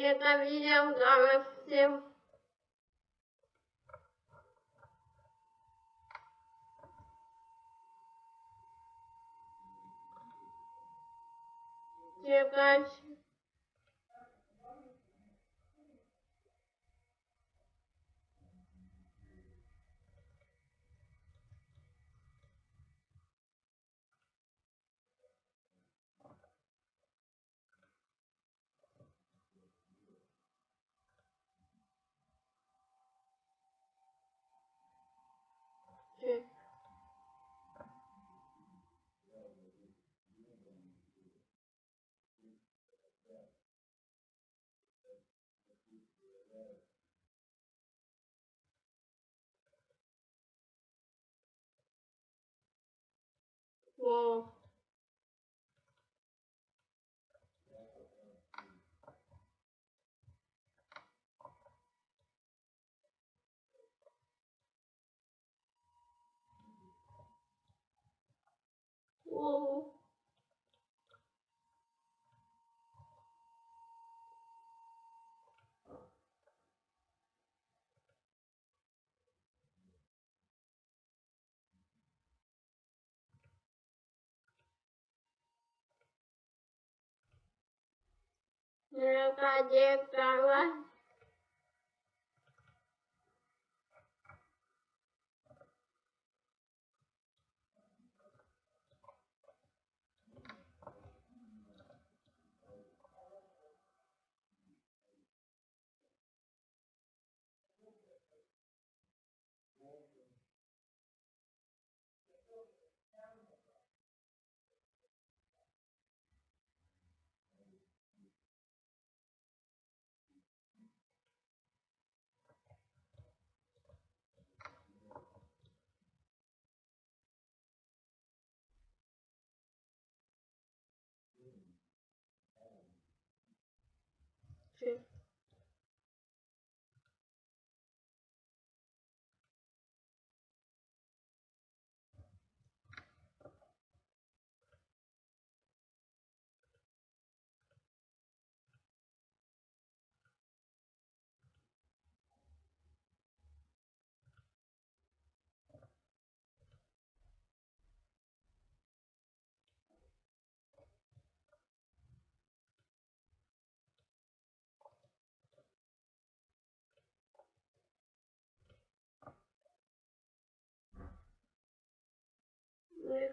Это видео дорого всем. Чекать. Equal Whoa. Э, Радикала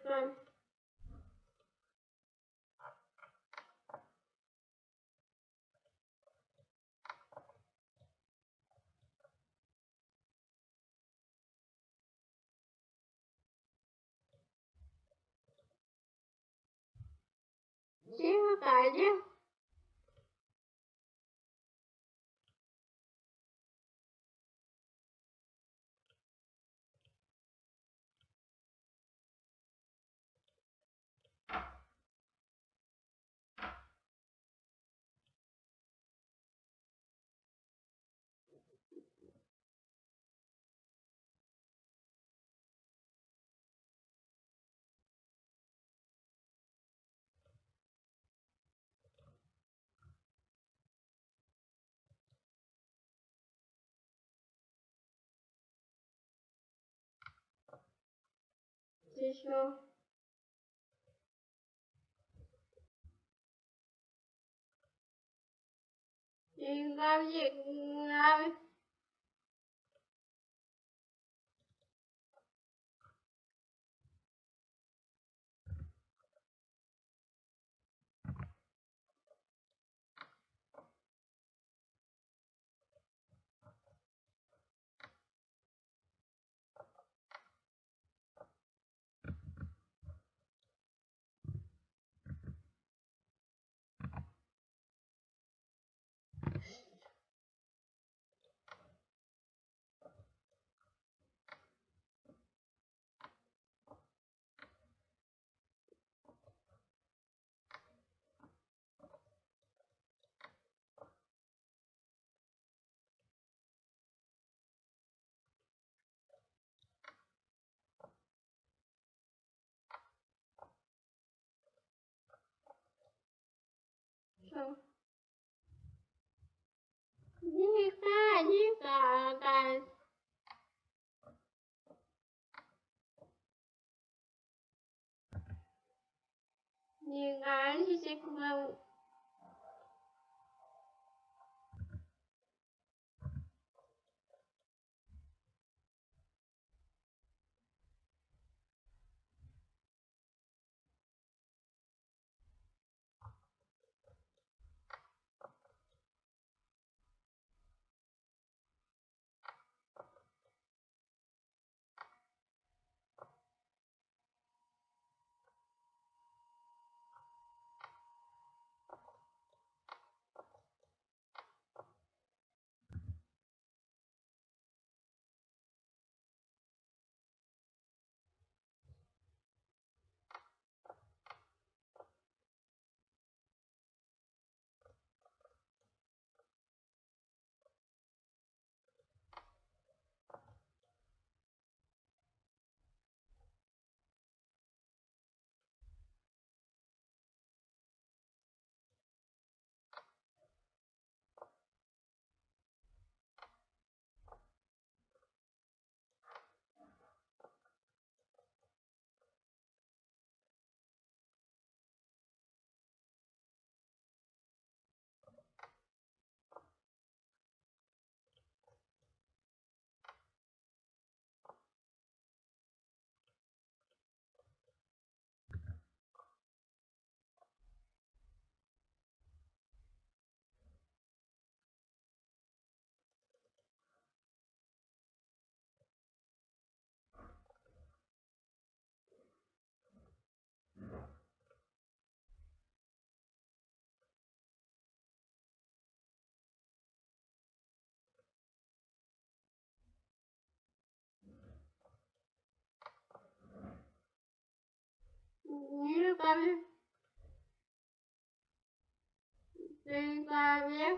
Mereka Siapa aja? chứ. Tinggal tinggal. So. ca 你看，你看，看。你看，这些。Yürü bana. Dün kahve.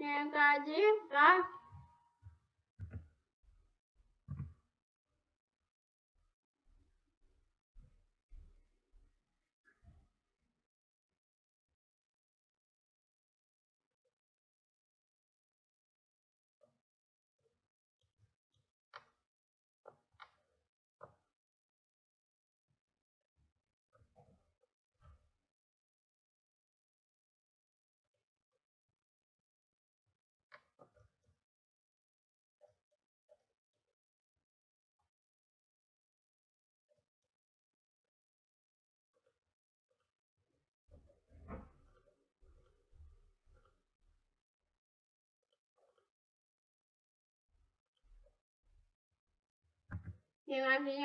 Negativa Xin lỗi anh chị.